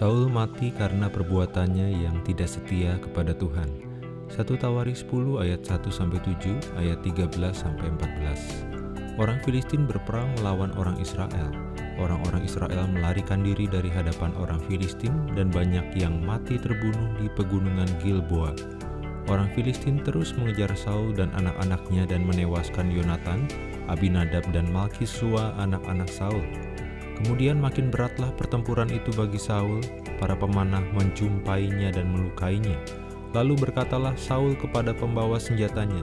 Saul mati karena perbuatannya yang tidak setia kepada Tuhan. 1 Tawarik 10 ayat 1 sampai 7, ayat 13 sampai 14. Orang Filistin berperang melawan orang Israel. Orang-orang Israel melarikan diri dari hadapan orang Filistin dan banyak yang mati terbunuh di pegunungan Gilboa. Orang Filistin terus mengejar Saul dan anak-anaknya dan menewaskan Yonatan, Abinadab dan Malkisua anak-anak Saul. Kemudian makin beratlah pertempuran itu bagi Saul, para pemanah menjumpainya dan melukainya. Lalu berkatalah Saul kepada pembawa senjatanya,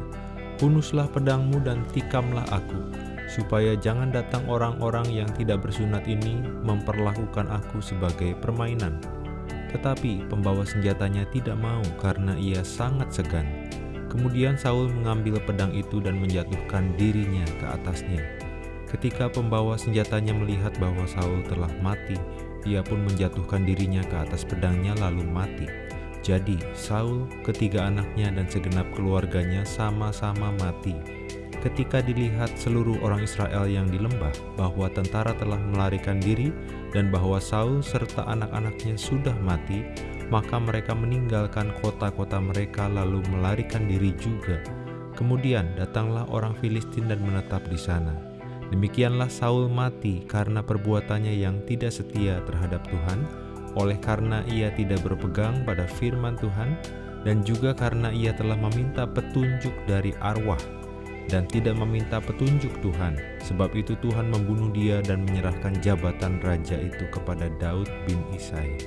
Punuslah pedangmu dan tikamlah aku, supaya jangan datang orang-orang yang tidak bersunat ini memperlakukan aku sebagai permainan. Tetapi pembawa senjatanya tidak mau karena ia sangat segan. Kemudian Saul mengambil pedang itu dan menjatuhkan dirinya ke atasnya. Ketika pembawa senjatanya melihat bahwa Saul telah mati, ia pun menjatuhkan dirinya ke atas pedangnya lalu mati. Jadi Saul, ketiga anaknya dan segenap keluarganya sama-sama mati. Ketika dilihat seluruh orang Israel yang di lembah bahwa tentara telah melarikan diri dan bahwa Saul serta anak-anaknya sudah mati, maka mereka meninggalkan kota-kota mereka lalu melarikan diri juga. Kemudian datanglah orang Filistin dan menetap di sana. Demikianlah Saul mati karena perbuatannya yang tidak setia terhadap Tuhan, oleh karena ia tidak berpegang pada firman Tuhan, dan juga karena ia telah meminta petunjuk dari arwah dan tidak meminta petunjuk Tuhan. Sebab itu Tuhan membunuh dia dan menyerahkan jabatan raja itu kepada Daud bin Isai.